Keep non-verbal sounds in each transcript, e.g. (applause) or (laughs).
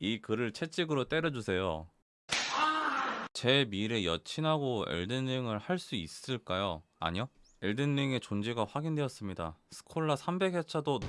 이 글을 채찍으로 때려주세요. 제 미래 여친하고 엘든링을 할 수 있을까요? 아니요. 엘든링의 존재가 확인되었습니다. 스콜라 300회차도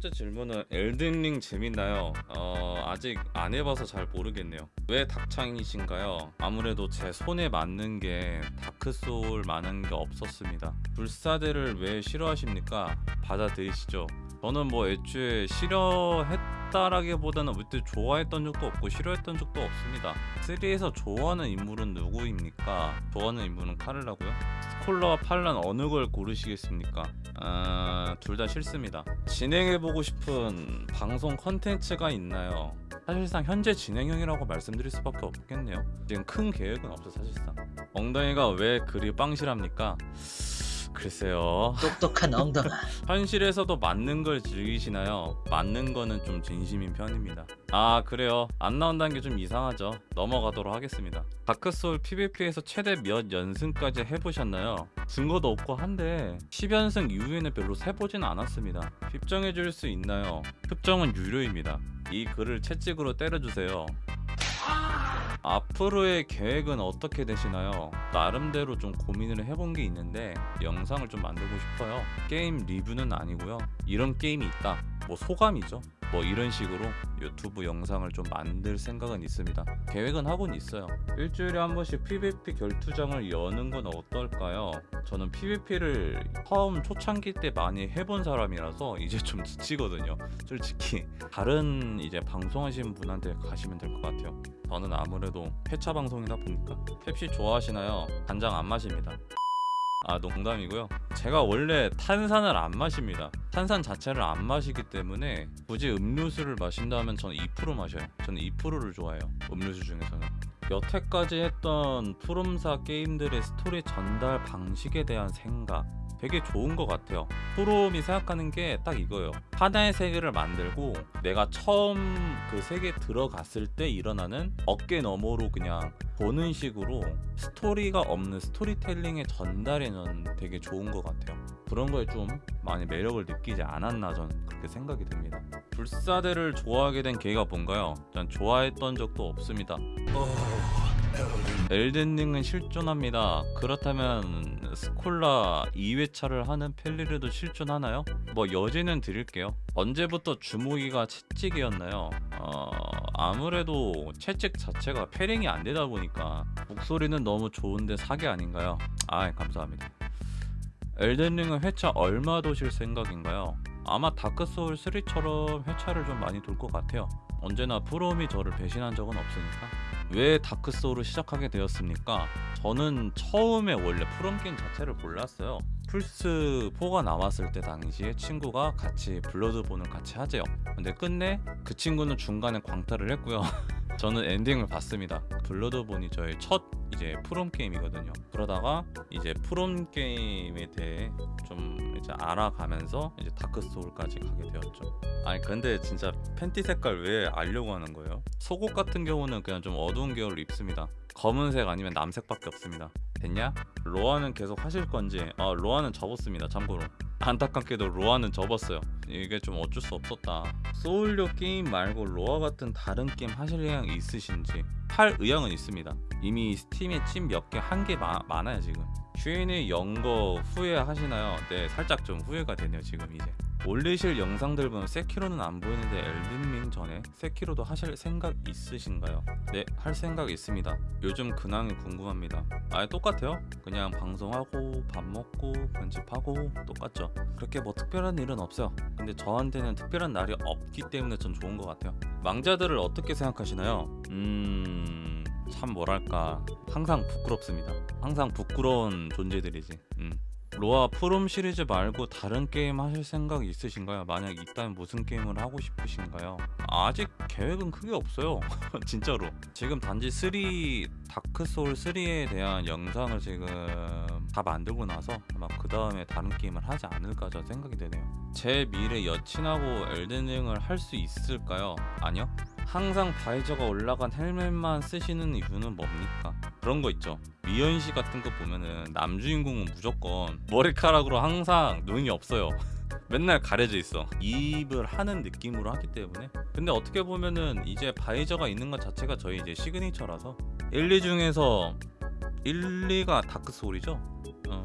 번째 질문은 엘든링 재밌나요? 어, 아직 안 해봐서 잘 모르겠네요. 왜 닥창이신가요? 아무래도 제 손에 맞는 게 다크소울 많은 게 없었습니다. 불사대를 왜 싫어하십니까? 받아들이시죠. 저는 뭐 애초에 싫어했 다라기보다는 그때 좋아했던 적도 없고 싫어했던 적도 없습니다. 3에서 좋아하는 인물은 누구입니까? 좋아하는 인물은 카를라고요? 스콜라와 팔란 어느 걸 고르시겠습니까? 아, 둘 다 싫습니다. 진행해보고 싶은 방송 컨텐츠가 있나요? 사실상 현재 진행형이라고 말씀드릴 수밖에 없겠네요. 지금 큰 계획은 없어 사실상. 엉덩이가 왜 그리 빵실합니까? 글쎄요. 똑똑한 엉덩아 (laughs) 현실에서도 맞는 걸 즐기시나요? 맞는 거는 좀 진심인 편입니다. 아 그래요. 안 나온다는 게 좀 이상하죠. 넘어가도록 하겠습니다. 다크소울 PVP에서 최대 몇 연승까지 해보셨나요? 증거도 없고 한데 10연승 이후에는 별로 세보진 않았습니다. 힙정해 줄 수 있나요? 흡정은 유료입니다. 이 글을 채찍으로 때려주세요. 앞으로의 계획은 어떻게 되시나요? 나름대로 좀 고민을 해본 게 있는데 영상을 좀 만들고 싶어요. 게임 리뷰는 아니고요. 이런 게임이 있다. 뭐 소감이죠. 뭐 이런 식으로 유튜브 영상을 좀 만들 생각은 있습니다. 계획은 하고는 있어요. 일주일에 한 번씩 PVP 결투장을 여는 건 어떨까요? 저는 PVP를 처음 초창기 때 많이 해본 사람이라서 이제 좀 지치거든요. 솔직히 다른 이제 방송하시는 분한테 가시면 될 것 같아요. 저는 아무래도 회차 방송이다 보니까 펩시 좋아하시나요? 간장 안 마십니다. 아 농담이고요. 제가 원래 탄산을 안 마십니다. 탄산 자체를 안 마시기 때문에 굳이 음료수를 마신다면 저는 2% 마셔요. 저는 2%를 좋아해요. 음료수 중에서는. 여태까지 했던 푸름사 게임들의 스토리 전달 방식에 대한 생각 되게 좋은 것 같아요. 푸롬이 생각하는 게 딱 이거예요. 하나의 세계를 만들고 내가 처음 그 세계에 들어갔을 때 일어나는 어깨 너머로 그냥 보는 식으로 스토리가 없는 스토리텔링의 전달에 는 되게 좋은 것 같아요. 그런 거에 좀 많이 매력을 느끼지 않았나 저는 그렇게 생각이 듭니다. 불사대를 좋아하게 된 계기가 뭔가요? 전 좋아했던 적도 없습니다. 엘든링은 실존합니다. 그렇다면 스콜라 2회차를 하는 펠리르도 실존하나요? 뭐 여지는 드릴게요. 언제부터 주무기가 채찍이었나요? 어, 아무래도 채찍 자체가 패링이 안 되다 보니까 목소리는 너무 좋은데 사기 아닌가요? 아 감사합니다. 엘든링은 회차 얼마 도실 생각인가요? 아마 다크소울 3처럼 회차를 좀 많이 돌 것 같아요. 언제나 프롬이 저를 배신한 적은 없으니까. 왜 다크소울을 시작하게 되었습니까? 저는 처음에 원래 프롬 게임 자체를 몰랐어요. 플스 4가 나왔을 때 당시에 친구가 같이 블러드본을 같이 하재요. 근데 끝내 그 친구는 중간에 광탈을 했고요. (laughs) 저는 엔딩을 봤습니다. 블러드본이 저의 첫 이제 프롬 게임이거든요. 그러다가 이제 프롬 게임에 대해 좀 이제 알아가면서 이제 다크 소울까지 가게 되었죠. 아니 근데 진짜 팬티 색깔 왜 알려고 하는 거예요? 속옷 같은 경우는 그냥 좀 어두운 계열을 입습니다. 검은색 아니면 남색밖에 없습니다. 됐냐? 로아는 계속 하실 건지 아 로아는 접었습니다. 참고로 안타깝게도 로아는 접었어요. 이게 좀 어쩔 수 없었다. 소울류 게임 말고 로아 같은 다른 게임 하실 의향 있으신지 할 의향은 있습니다. 이미 스팀에 찜 몇 개 한 개 많아요 지금. 슈인이 연거 후회 하시나요? 네 살짝 좀 후회가 되네요 지금 이제. 올리실 영상들 보면 세키로는 안 보이는데 엘든링 전에 세키로도 하실 생각 있으신가요? 네, 할 생각 있습니다. 요즘 근황이 궁금합니다. 아예 똑같아요. 그냥 방송하고 밥 먹고 편집하고 똑같죠. 그렇게 뭐 특별한 일은 없어요. 근데 저한테는 특별한 날이 없기 때문에 전 좋은 것 같아요. 망자들을 어떻게 생각하시나요? 음... 참 뭐랄까 항상 부끄럽습니다. 항상 부끄러운 존재들이지. 음. 로아 프롬 시리즈 말고 다른 게임 하실 생각 있으신가요? 만약 있다면 무슨 게임을 하고 싶으신가요? 아직 계획은 크게 없어요 (laughs) 진짜로 지금 단지 3 다크소울 3에 대한 영상을 지금 다 만들고 나서 아마 그 다음에 다른 게임을 하지 않을까 저 생각이 되네요 제 미래 여친하고 엘든링을 할 수 있을까요? 아니요 항상 바이저가 올라간 헬멧만 쓰시는 이유는 뭡니까? 그런 거 있죠. 미연 씨 같은 거 보면은 남주인공은 무조건 머리카락으로 항상 눈이 없어요. (laughs) 맨날 가려져 있어. 이입을 하는 느낌으로 하기 때문에. 근데 어떻게 보면은 이제 visor가 있는 것 자체가 저희 이제 signature라서 1, 2 중에서 1, 2가 다크 소울이죠? 어.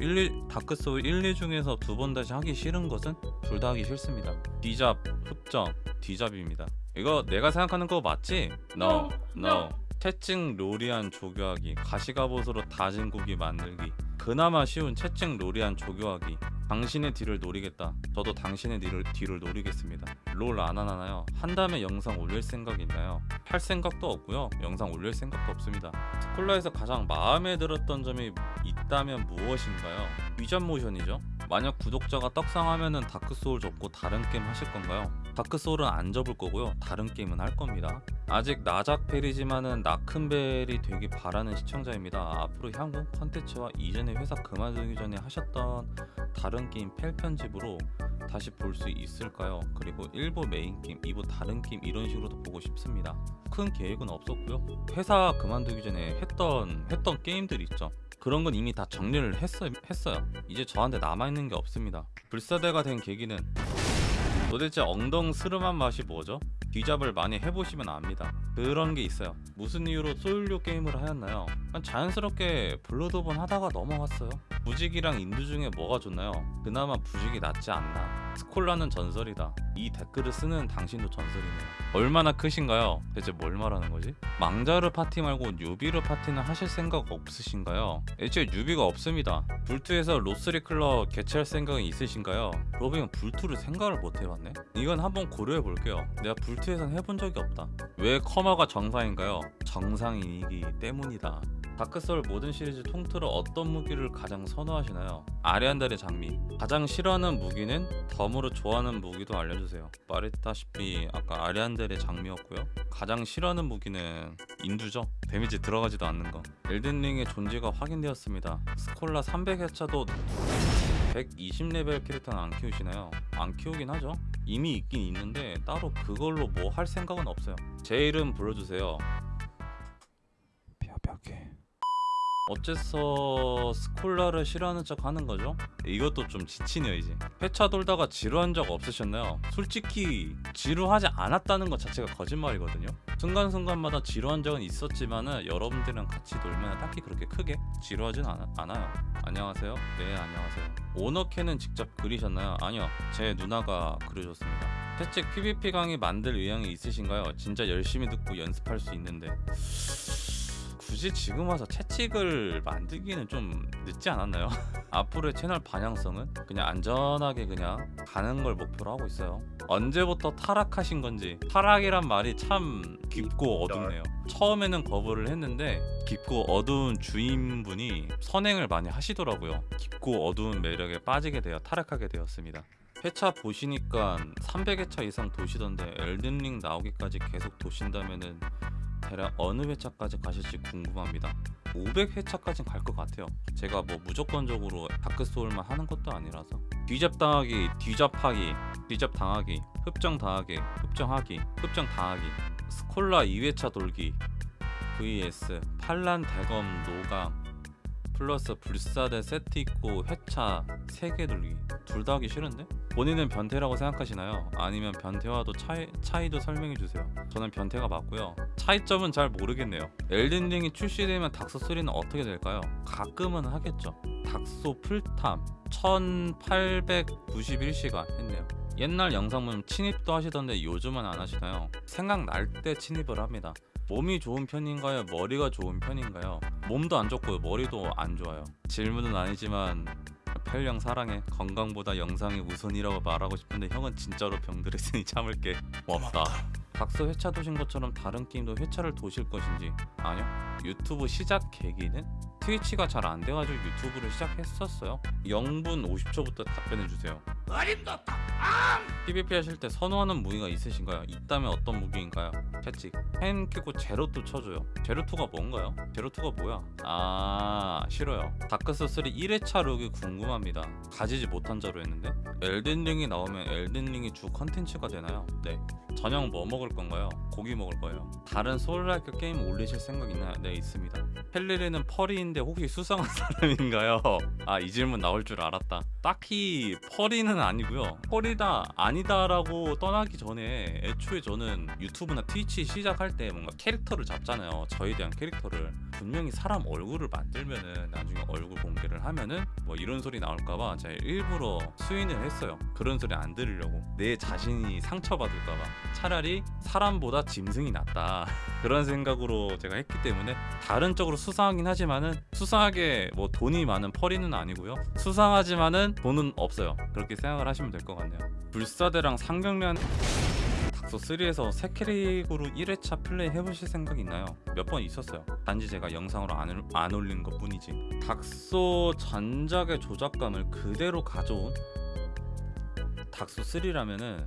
1, 2 다크 소울 1, 2 중에서 두 번 다시 하기 싫은 것은 둘 다 하기 싫습니다. 뒤잡 흡정 뒤잡입니다 이거 내가 생각하는 거 맞지? No No 채찍 로리안 조교하기 가시갑옷으로 다진 고기 만들기 그나마 쉬운 채찍 로리안 조교하기. 당신의 뒤를 노리겠다. 저도 당신의 뒤를, 뒤를 노리겠습니다. 롤 안 하나요? 한 다음에 영상 올릴 생각 있나요? 할 생각도 없고요. 영상 올릴 생각도 없습니다. 스콜라에서 가장 마음에 들었던 점이 있다면 무엇인가요? 위전 모션이죠. 만약 구독자가 떡상하면은 다크소울 접고 다른 게임 하실 건가요? 다크소울은 안 접을 거고요. 다른 게임은 할 겁니다. 아직 나작펠이지만은 나큰펠이 되기 바라는 시청자입니다. 앞으로 향후 컨텐츠와 이전 에 회사 그만두기 전에 하셨던 다른 게임 펠 편집으로 다시 볼 수 있을까요? 그리고 1부 메인 게임, 2부 다른 게임 이런 식으로도 보고 싶습니다. 큰 계획은 없었고요. 회사 그만두기 전에 했던 했던 게임들 있죠. 그런 건 이미 다 정리를 했어, 했어요. 이제 저한테 남아있는 게 없습니다. 불사대가 된 계기는 도대체 엉덩스름한 맛이 뭐죠? 뒤잡을 많이 해보시면 압니다. 그런 게 있어요. 무슨 이유로 소울류 게임을 하였나요? 자연스럽게 블러드본 하다가 넘어갔어요. 부직이랑 인두 중에 뭐가 좋나요? 그나마 부직이 낫지 않나. 스콜라는 전설이다. 이 댓글을 쓰는 당신도 전설이네요. 얼마나 크신가요? 대체 뭘 말하는 거지? 망자르 파티 말고 newbie르 파티는 하실 생각 없으신가요? 애초에 newbie가 없습니다. 불투에서 로스리 클럽 개최할 생각은 있으신가요? 로빙은 불투를 생각을 못 해봤네? 이건 한번 고려해 볼게요. 내가 불투에선 해본 적이 없다. 왜 커머가 정상인가요? 정상이기 때문이다. 다크소울 모든 시리즈 통틀어 어떤 무기를 가장 선호하시나요? 아리안달의 장미 가장 싫어하는 무기는 덤으로 좋아하는 무기도 알려주세요 말했다시피 아까 아리안달의 장미였고요 가장 싫어하는 무기는 인두죠 데미지 들어가지도 않는 거 엘든링의 존재가 확인되었습니다 스콜라 300회차도 120레벨 캐릭터는 안 키우시나요? 안 키우긴 하죠. 이미 있긴 있는데 따로 그걸로 뭐 할 생각은 없어요. 제 이름 불러주세요. 벼벽에 어째서 스콜라를 싫어하는 척 하는 거죠? 이것도 좀 지치네요 이제 회차 돌다가 지루한 적 없으셨나요? 솔직히 지루하지 않았다는 것 자체가 거짓말이거든요 순간순간마다 지루한 적은 있었지만 은 여러분들이랑 같이 놀면 딱히 그렇게 크게 지루하진 않아, 않아요 안녕하세요 네 안녕하세요 오너캔은 직접 그리셨나요? 아니요 제 누나가 그려줬습니다 채찍 PVP 강의 만들 의향이 있으신가요? 진짜 열심히 듣고 연습할 수 있는데 굳이 지금 와서 채찍을 만들기는 좀 늦지 않았나요? (laughs) 앞으로의 채널 방향성은 그냥 안전하게 그냥 가는 걸 목표로 하고 있어요. 언제부터 타락하신 건지 타락이란 말이 참 깊고 어둡네요. 처음에는 거부를 했는데 깊고 어두운 주인분이 선행을 많이 하시더라고요. 깊고 어두운 매력에 빠지게 되어 타락하게 되었습니다. 회차 보시니까 300회차 이상 도시던데 엘든링 나오기까지 계속 도신다면은 대략 어느 회차까지 가실지 궁금합니다. 500회차까지는 갈것 같아요. 제가 뭐 무조건적으로 다크소울만 하는 것도 아니라서 뒤잡 당하기, 뒤잡하기, 뒤잡 당하기, 흡정 당하기, 흡정하기, 흡정 당하기, 스콜라 2회차 돌기, vs 팔란 대검 노강 플러스 불사대 세트 있고 회차 3개 돌기 둘 다 하기 싫은데? 본인은 변태라고 생각하시나요? 아니면 변태와도 차이, 차이도 설명해주세요 저는 변태가 맞고요 차이점은 잘 모르겠네요 엘든링이 출시되면 닥소 3는 어떻게 될까요? 가끔은 하겠죠 닥소 풀탐 1891시간 했네요 옛날 영상 보면 침입도 하시던데 요즘은 안 하시나요? 생각날 때 침입을 합니다 몸이 좋은 편인가요? 머리가 좋은 편인가요? 몸도 안 좋고요 머리도 안 좋아요. 질문은 아니지만 펠령 사랑해. 건강보다 영상이 우선이라고 말하고 싶은데 형은 진짜로 병들었으니 (laughs) 참을 게. 없다. 닥스 회차 도신 것처럼 다른 게임도 회차를 도실 것인지. 아니요. 유튜브 시작 계기는 트위치가 잘 안 돼가지고 유튜브를 시작했었어요 0분 50초부터 답변해주세요 PVP 하실 때 선호하는 무기가 있으신가요? 있다면 어떤 무기인가요? 채찍 펜 키고 제로투 쳐줘요 제로투가 뭔가요? 제로투가 뭐야? 아 싫어요 다크소울 1회차 look이 궁금합니다 가지지 못한 자로 했는데 엘든링이 나오면 엘든링이 주 컨텐츠가 되나요? 네 저녁 뭐 먹을 건가요? 고기 먹을 거예요 다른 soul-like 게임 올리실 생각 있나요? 네 있습니다 펠리르는 furry 인데 혹시 수상한 (laughs) 사람인가요? 아 이 질문 나올 줄 알았다 딱히 펄이는 아니고요. 펄이다 아니다 라고 떠나기 전에 애초에 저는 유튜브나 트위치 시작할 때 뭔가 캐릭터를 잡잖아요. 저에 대한 캐릭터를 분명히 사람 얼굴을 만들면은 나중에 얼굴 공개를 하면은 뭐 이런 소리 나올까봐 제가 일부러 수인을 했어요. 그런 소리 안 들으려고 내 자신이 상처받을까봐 차라리 사람보다 짐승이 낫다 (laughs) 그런 생각으로 제가 했기 때문에 다른 쪽으로 수상하긴 하지만은 수상하게 뭐 돈이 많은 펄이는 아니고요. 수상하지만은 돈은 없어요. 그렇게 생각을 하시면 될 것 같네요. 불사대랑 상경련 닥소 3에서 새 캐릭으로 1회차 플레이 해보실 생각 있나요? 몇 번 있었어요. 단지 제가 영상으로 안, 올- 안 올린 것 뿐이지. 닥소 전작의 조작감을 그대로 가져온 닥소 3라면은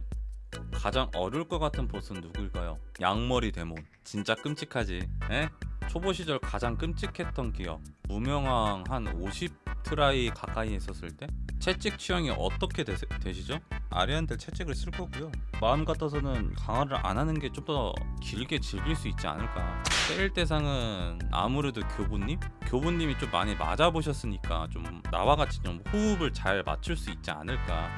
가장 어려울 것 같은 보스는 누구일까요? 양머리 데몬. 진짜 끔찍하지. 에? 초보 시절 가장 끔찍했던 기억. 무명왕 한 50 try 가까이 했었을 때 채찍 취향이 어떻게 되, 되시죠? 아리안들 채찍을 쓸 거고요. 마음 같아서는 강화를 안 하는 게 좀 더 길게 즐길 수 있지 않을까. 때릴 대상은 아무래도 교부님? 교부님이 좀 많이 맞아보셨으니까 좀 나와 같이 좀 호흡을 잘 맞출 수 있지 않을까.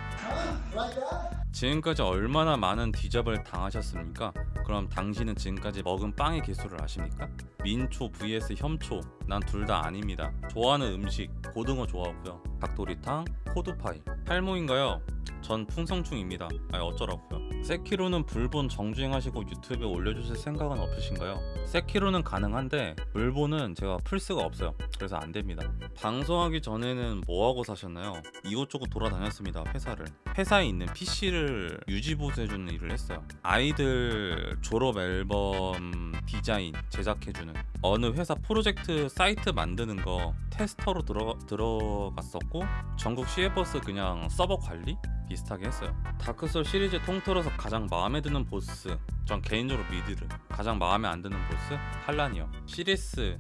지금까지 얼마나 많은 뒤잡을 당하셨습니까? 그럼 당신은 지금까지 먹은 빵의 개수를 아십니까? 민초 vs 혐초 난 둘 다 아 닙니다. 좋아하는 음식 고등어 좋아하고요 닭도리탕, 호두파이. 탈모인가요? 전 풍성충입니다. 아니 어쩌라고요? 세키로는 불본 정주행하시고 유튜브에 올려주실 생각은 없으신가요? 세키로는 가능한데 불본은 제가 플스가 없어요. 그래서 안됩니다. 방송하기 전에는 뭐하고 사셨나요? 이곳저곳 돌아다녔습니다 회사를. 회사에 있는 PC를 유지보수해주는 일을 했어요. 아이들 졸업 앨범 디자인 제작해주는. 어느 회사 프로젝트 사이트 만드는 거 테스터로 들어, 들어갔었 고 전국 시외버스 그냥 서버 관리 비슷하게 했어요. 다크소울 시리즈 통틀어서 가장 마음에 드는 보스 전 개인적으로 미드를 가장 마음에 안 드는 보스 팔란이요. 시리스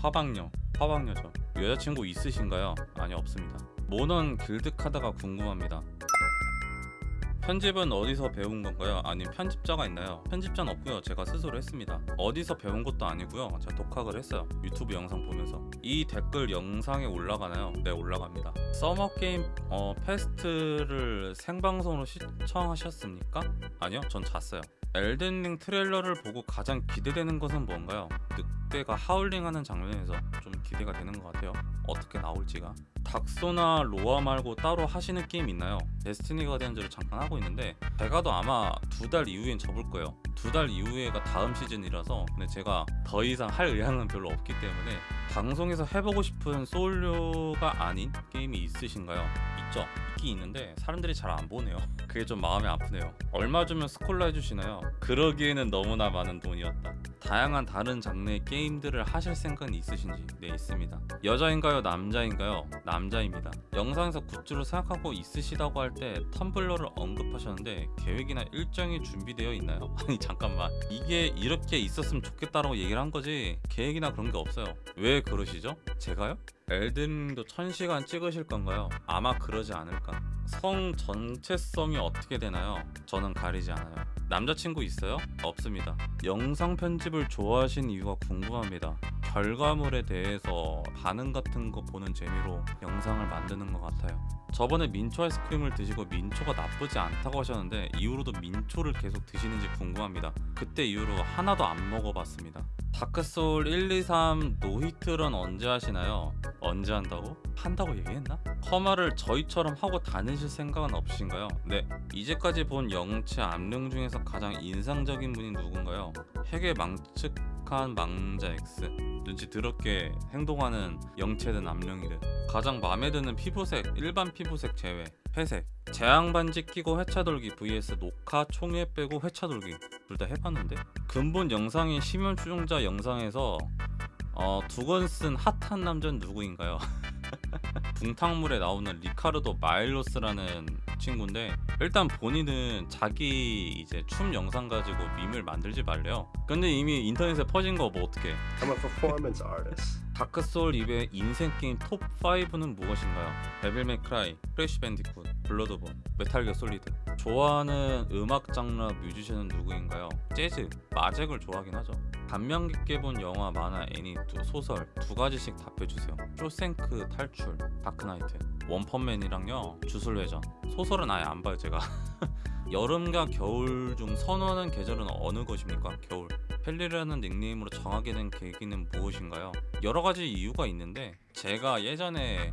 화방녀 화방녀죠. 여자친구 있으신가요? 아니 없습니다. 몬헌 길드 카드가 궁금합니다 편집은 어디서 배운 건가요? 아니면 편집자가 있나요? 편집자는 없고요. 제가 스스로 했습니다. 어디서 배운 것도 아니고요. 제가 독학을 했어요. 유튜브 영상 보면서. 이 댓글 영상에 올라가나요? 네, 올라갑니다. 서머 게임 어, 페스트를 생방송으로 시청하셨습니까? 아니요, 전 잤어요. 엘든링 트레일러를 보고 가장 기대되는 것은 뭔가요? 늑대가 하울링하는 장면에서 좀 기대가 되는 것 같아요. 어떻게 나올지가. 닥소나 로아 말고 따로 하시는 게임 있나요? 데스티니 가디언즈를 잠깐 하고 있는데 제가도 아마 두 달 이후엔 접을 거예요. 두 달 이후에가 다음 시즌이라서 근데 제가 더 이상 할 의향은 별로 없기 때문에 방송에서 해보고 싶은 소울류가 아닌 게임이 있으신가요? 있죠. 있긴 있는데 사람들이 잘 안 보네요. (laughs) 그게 좀 마음이 아프네요. 얼마 주면 스콜라 해주시나요? 그러기에는 너무나 많은 돈이었다. 다양한 다른 장르의 게임들을 하실 생각은 있으신지? 네 있습니다. 여자인가요? 남자인가요? 남자입니다. 영상에서 굿즈로 생각하고 있으시다고 할때 텀블러를 언급하셨는데 계획이나 일정이 준비되어 있나요? (laughs) 아니 잠깐만 이게 이렇게 있었으면 좋겠다라고 얘기를 한 거지 계획이나 그런 게 없어요. 왜 그러시죠? 제가요? 엘든도 1000시간 찍으실 건가요? 아마 그러지 않을까. 성 전체성이 어떻게 되나요? 저는 가리지 않아요. 남자친구 있어요? 없습니다. 영상 편집을 좋아하신 이유가 궁금합니다. 결과물에 대해서 반응 같은 거 보는 재미로 영상을 만드는 것 같아요. 저번에 민초 아이스크림을 드시고 민초가 나쁘지 않다고 하셨는데 이후로도 민초를 계속 드시는지 궁금합니다. 그때 이후로 하나도 안 먹어봤습니다. 다크소울 1, 2, 3 노히트런 언제 하시나요? 언제 한다고? 한다고 얘기했나? 커마를 저희처럼 하고 다니 실 생각은 없으신가요? 네 이제까지 본 영체 암령 중에서 가장 인상적인 분이 누군가요? 핵에 망측한 망자 X 눈치 더럽게 행동하는 영체든 암령이든 가장 마음에 드는 피부색 일반 피부색 제외 회색 재앙 반지 끼고 회차 돌기 vs 녹화 총회 빼고 회차 돌기 둘 다 해봤는데 근본 영상인 심연 추종자 영상에서 어, 두건 쓴 핫한 남자는 누구인가요? (laughs) 붕탕물에 나오는 리카르도 마일로스라는 친구인데 일단 본인은 자기 이제 춤 영상 가지고 meme을 만들지 말래요. 근데 이미 인터넷에 퍼진 거 뭐 어떻게? I'm a performance artist. 다크소울 2의 인생 게임 톱 5는 무엇인가요? 데빌 메이 크라이, 크래쉬 밴디쿠, 블러드본, 메탈기어 솔리드. 좋아하는 음악 장르 뮤지션은 누구인가요? 재즈, 마잭을 좋아하긴 하죠. 감명 깊게 본 영화, 만화, 애니, 두- 소설 두 가지씩 답해주세요. 쇼생크 탈출, 다크나이트, 원펀맨이랑요 주술회전. 소설은 아예 안 봐요 제가. (laughs) 여름과 겨울 중 선호하는 계절은 어느 것입니까? 겨울. 펠리라는 닉네임으로 정하게 된 계기는 무엇인가요? 여러 가지 이유가 있는데 제가 예전에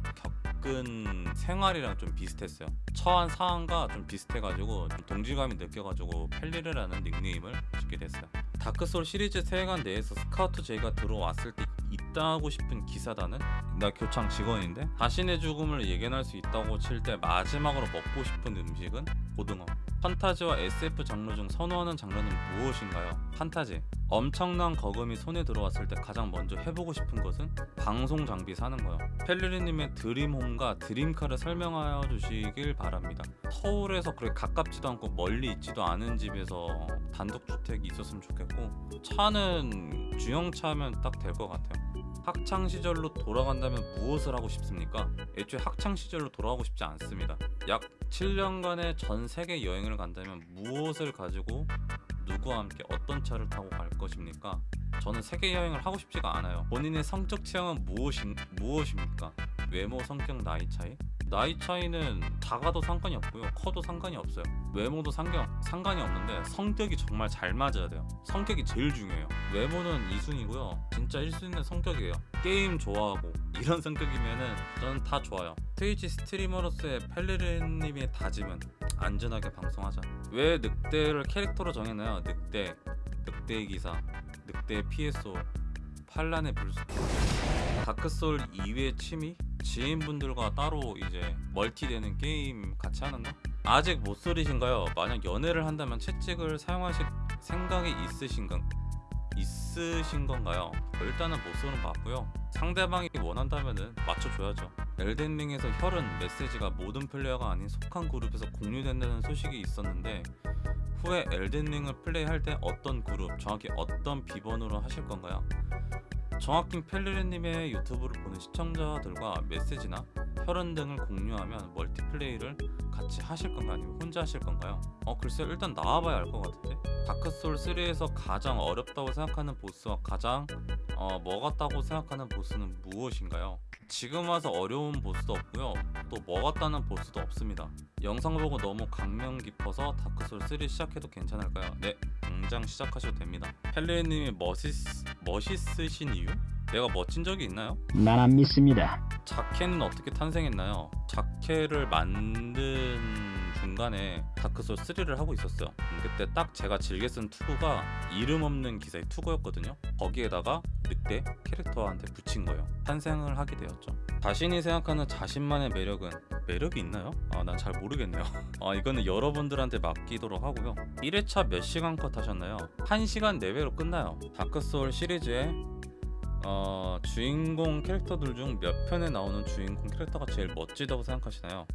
겪은 생활이랑 좀 비슷했어요. 처한 사안과 좀 비슷해가지고 좀 동질감이 느껴가지고 펠리르라는 닉네임을 짓게 됐어요. 다크소울 시리즈 세계관 내에서 스카우트 제의가 들어왔을 때 있다고 싶은 기사단은 나 교창 직원인데 자신의 죽음을 예견할 수 있다고 칠 때 마지막으로 먹고 싶은 음식은 고등어. 판타지와 SF 장르 중 선호하는 장르는 무엇인가요? 판타지. 엄청난 거금이 손에 들어왔을 때 가장 먼저 해보고 싶은 것은 방송 장비 사는 거요. 펠리리님의 드림홈과 드림카를 설명하여 주시길 바랍니다. 서울에서 그렇게 가깝지도 않고 멀리 있지도 않은 집에서 단독주택이 있었으면 좋겠고 차는 주형차면 딱 될 것 같아요. 학창 시절로 돌아간다면 무엇을 하고 싶습니까? 애초에 학창 시절로 돌아가고 싶지 않습니다. 약 7년간의 전 세계 여행을 간다면 무엇을 가지고 누구와 함께 어떤 차를 타고 갈 것입니까? 저는 세계 여행을 하고 싶지가 않아요. 본인의 성적 취향은 무엇인, 무엇입니까? 외모, 성격, 나이 차이? 나이 차이는 작아도 상관이 없고요. 커도 상관이 없어요. 외모도 상관, 상관이 없는데 성격이 정말 잘 맞아야 돼요. 성격이 제일 중요해요. 외모는 2순위고요. 진짜 1순위는 성격이에요. 게임 좋아하고 이런 성격이면은 저는 다 좋아요. 트위치 스트리머로서의 펠리르님의 다짐은 안전하게 방송하자. 왜 늑대를 캐릭터로 정했나요? 늑대, 늑대의 기사, 늑대의 PSO, 판란의 불수. 다크소울 2회 취미? 지인분들과 따로 이제 멀티되는 게임 같이 하는 거? 아직 못 소리신가요? 만약 연애를 한다면 채찍을 사용하실 생각이 있으신가? 있으신 건가요? 일단은 못 쏘는 봤고요. 상대방이 원한다면은 맞춰줘야죠. 엘덴링에서 혈은 메시지가 모든 플레이어가 아닌 속한 그룹에서 공유된다는 소식이 있었는데 후에 엘덴링을 플레이할 때 어떤 그룹, 정확히 어떤 비번으로 하실 건가요? 정확히 펠리르님의 유튜브를 보는 시청자들과 메시지나 혈흔 등을 공유하면 멀티플레이를 같이 하실 건가요? 아니면 혼자 하실 건가요? 어 글쎄 일단 나와봐야 알 것 같은데 다크소울 3에서 가장 어렵다고 생각하는 보스와 가장 어, 먹었다고 생각하는 보스는 무엇인가요? 지금 와서 어려운 보스도 없고요 또 먹었다는 보스도 없습니다 영상 보고 너무 감명 깊어서 다크소울 3 시작해도 괜찮을까요? 네 당장 시작하셔도 됩니다 펠리님이 멋있, 멋있으신 이유? 내가 멋진 적이 있나요? 난 안 믿습니다. 자켓는 어떻게 탄생했나요? 자켓을 만든 중간에 다크소울 3를 하고 있었어요. 그때 딱 제가 즐겨 쓴 투구가 이름 없는 기사의 투구였거든요. 거기에다가 늑대 캐릭터한테 붙인 거예요. 탄생을 하게 되었죠. 자신이 생각하는 자신만의 매력은 매력이 있나요? 아, 난 잘 모르겠네요. (laughs) 아, 이거는 여러분들한테 맡기도록 하고요. 1회차 몇 시간 컷 하셨나요? 1시간 내외로 끝나요. 다크소울 시리즈의 어, 주인공 캐릭터들 중 몇 편에 나오는 주인공 캐릭터가 제일 멋지다고 생각하시나요?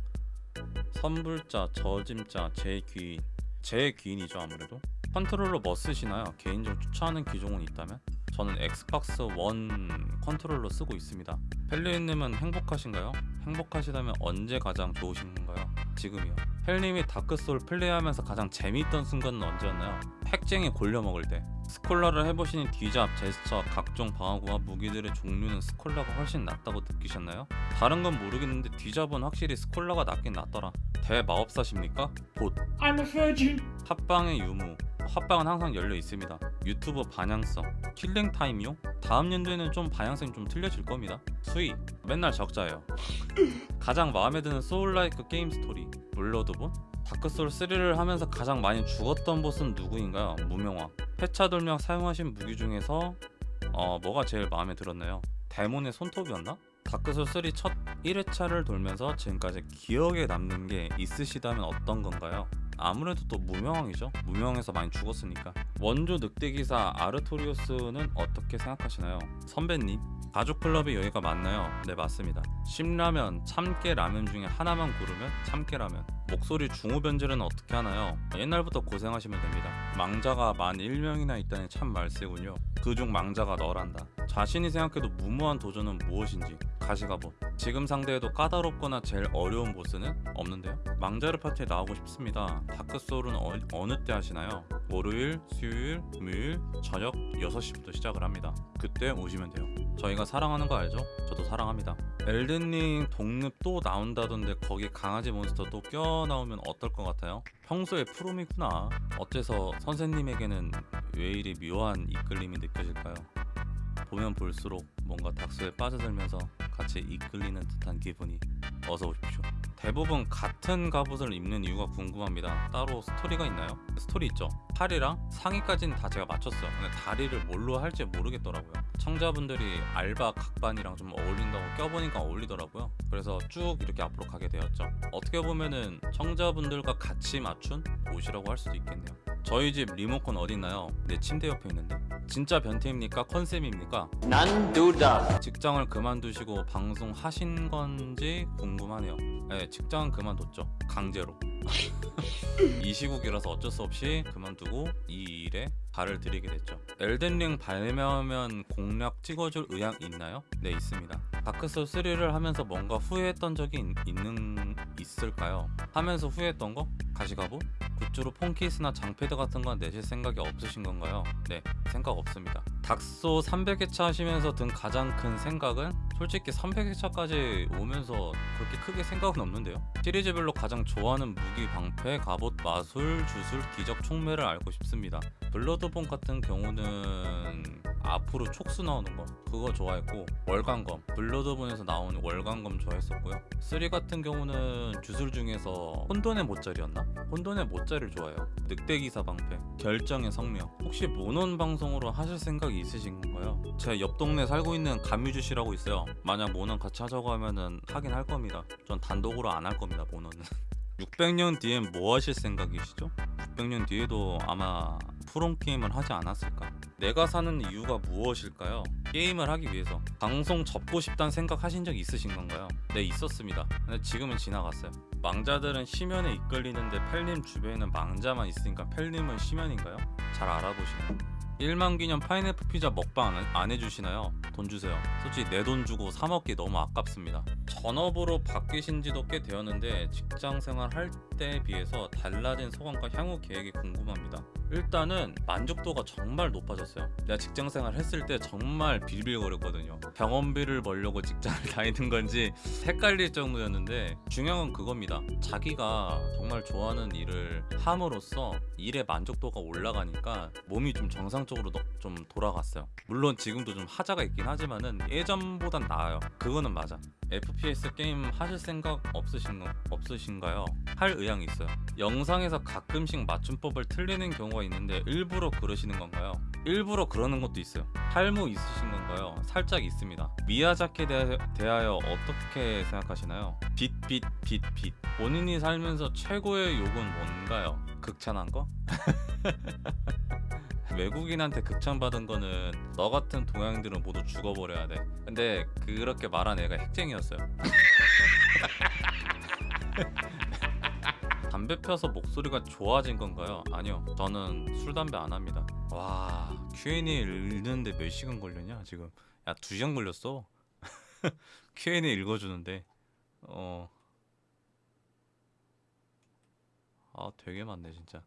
선불자, 저짐자, 제 귀인 제 귀인이죠 아무래도 컨트롤러 뭐 쓰시나요? 개인적으로 추천하는 기종은 있다면? 저는 엑스박스 원 컨트롤러 쓰고 있습니다 펠리님은 행복하신가요? 행복하시다면 언제 가장 좋으신가요? 지금이요 펠님이 다크소울 플레이하면서 가장 재미있던 순간은 언제였나요? 핵쟁이 골려 먹을 때 스콜라를 해보시니 뒤잡, 제스처, 각종 방어구와 무기들의 종류는 스콜라가 훨씬 낫다고 느끼셨나요? 다른 건 모르겠는데 뒤잡은 확실히 스콜라가 낫긴 낫더라 대마법사십니까? But I'm a virgin. 합방의 유무 합방은 항상 열려 있습니다 유튜브 방향성 killing time용 다음 연도에는 좀 방향성이 좀 틀려질 겁니다 수익 맨날 적자예요 가장 마음에 드는 soul-like 게임 스토리 블러드본 다크소울 3를 하면서 가장 많이 죽었던 보스는 누구인가요? 무명왕 회차 돌며 사용하신 무기 중에서 어 뭐가 제일 마음에 들었나요? 데몬의 손톱이었나? 다크소울 3 첫 1회차를 돌면서 지금까지 기억에 남는 게 있으시다면 어떤 건가요? 아무래도 또 무명왕이죠. 무명에서 많이 죽었으니까. 원조 늑대 기사 아르토리오스는 어떻게 생각하시나요? 선배님, 가족 클럽의 여기가 맞나요? 네 맞습니다. 신라면, 참깨 라면 중에 하나만 고르면 참깨 라면. 목소리 중후 변질은 어떻게 하나요? 옛날부터 고생하시면 됩니다. 망자가 만 1명이나 있다니 참 말세군요. 그중 망자가 너란다. 자신이 생각해도 무모한 도전은 무엇인지 가시가보. 지금 상대해도 까다롭거나 제일 어려운 보스는 없는데요. 망자르 파티에 나오고 싶습니다. 다크소울은 어, 어느 때 하시나요? 월요일, 수요일, 금요일 저녁 6시부터 시작을 합니다. 그때 오시면 돼요. 저희가 사랑하는 거 알죠? 저도 사랑합니다. 엘든링 독립 또 나온다던데 거기 강아지 몬스터 또 껴 나오면 어떨 것 같아요? 평소에 프롬이구나. 어째서 선생님에게는 왜 이리 묘한 이끌림이 느껴질까요? 보면 볼수록 뭔가 닥스에 빠져들면서 같이 이끌리는 듯한 기분이 어서 오십시오. 대부분 같은 갑옷을 입는 이유가 궁금합니다. 따로 스토리가 있나요? 스토리 있죠. 팔이랑 상의까지는 다 제가 맞췄어요. 근데 다리를 뭘로 할지 모르겠더라고요. 청자분들이 알바 각반이랑 좀 어울린다고 껴보니까 어울리더라고요. 그래서 쭉 이렇게 앞으로 가게 되었죠. 어떻게 보면은 청자분들과 같이 맞춘 옷이라고 할 수도 있겠네요. 저희 집 리모컨 어디 있나요? 내 침대 옆에 있는데. 진짜 변태입니까? 컨셉입니까? 난 두다. 직장을 그만두시고 방송하신 건지 궁금하네요. 네, 직장은 그만뒀죠. 강제로. (laughs) 이 시국이라서 어쩔 수 없이 그만두고 이 일에 발을 들이게 됐죠. 엘든링 발매하면 공략 찍어줄 의향 있나요? 네 있습니다. 다크소울 3를 하면서 뭔가 후회했던 적이 있, 는 있을까요? 하면서 후회했던 거? 가시가부? 굿즈로 폰케이스나 장패드 같은 건 내실 생각이 없으신 건가요? 네 생각 없습니다. 닥소 300회차 하시면서 든 가장 큰 생각은 솔직히 300회차까지 오면서 그렇게 크게 생각은 없는데요. 시리즈별로 가장 좋아하는 무기, 방패, 갑옷, 마술, 주술, 기적, 총매를 알고 싶습니다. 블러 드본 같은 경우는 앞으로 촉수 나오는 거 그거 좋아했고 월간검. 블러드본에서 나온 월간검 좋아했었고요. 3 같은 경우는 주술 중에서 혼돈의 모짜리였나? 혼돈의 모짜리를 좋아해요. 늑대기사 방패 결정의 성명 혹시 모논 방송으로 하실 생각이 있으신 건가요? 제 옆 동네 살고 있는 감유주씨라고 있어요. 만약 모논 같이 하자고 하면은 하긴 할 겁니다. 전 단독으로 안 할 겁니다 모논은. (laughs) 600년 뒤엔 뭐 하실 생각이시죠? 600년 뒤에도 아마 프롬 게임을 하지 않았을까? 내가 사는 이유가 무엇일까요? 게임을 하기 위해서 방송 접고 싶다는 생각 하신 적 있으신 건가요? 네 있었습니다 근데 지금은 지나갔어요 망자들은 심연에 이끌리는데 펠님 주변에는 망자만 있으니까 펠님은 심연인가요? 잘 알아보시네요 1만 기념 파인애플 피자 먹방 안, 안 해주시나요? 돈 주세요. 솔직히 내 돈 주고 사 먹기 너무 아깝습니다. 전업으로 바뀌신 지도 꽤 되었는데 직장 생활 할 때에 비해서 달라진 소감과 향후 계획이 궁금합니다. 일단은 만족도가 정말 높아졌어요. 내가 직장 생활 했을 때 정말 빌빌거렸거든요. 병원비를 벌려고 직장을 (laughs) 다니는 건지 헷갈릴 정도였는데 중요한 건 그겁니다. 자기가 정말 좋아하는 일을 함으로써 일의 만족도가 올라가니까 몸이 좀 정상적으로 너- 좀 돌아갔어요. 물론 지금도 좀 하자가 있긴 하지만은 예전보단 나아요. 그거는 맞아. FPS 게임 하실 생각 없으신 없으신가요? 할 의향이 있어요. 영상에서 가끔씩 맞춤법을 틀리는 경우가 있는데 일부러 그러시는 건가요? 일부러 그러는 것도 있어요. 탈무 있으신 건가요? 살짝 있습니다. 미야자키에 대하- 대하여 어떻게 생각하시나요? 빛, 빛, 빛, 빛. 본인이 살면서 최고의 욕은 뭔가요? 극찬한 거? (laughs) 외국인한테 극찬받은 거는 너 같은 동양인들은 모두 죽어버려야 돼. 근데 그렇게 말한 애가 핵쟁이였어요. (laughs) 담배 펴서 목소리가 좋아진 건가요? 아니요. 저는 술 담배 안 합니다. 와 Q&A 읽는데 몇 시간 걸렸냐 지금? 야두 시간 걸렸어. (laughs) Q&A 읽어주는데 어. 아 되게 많네 진짜.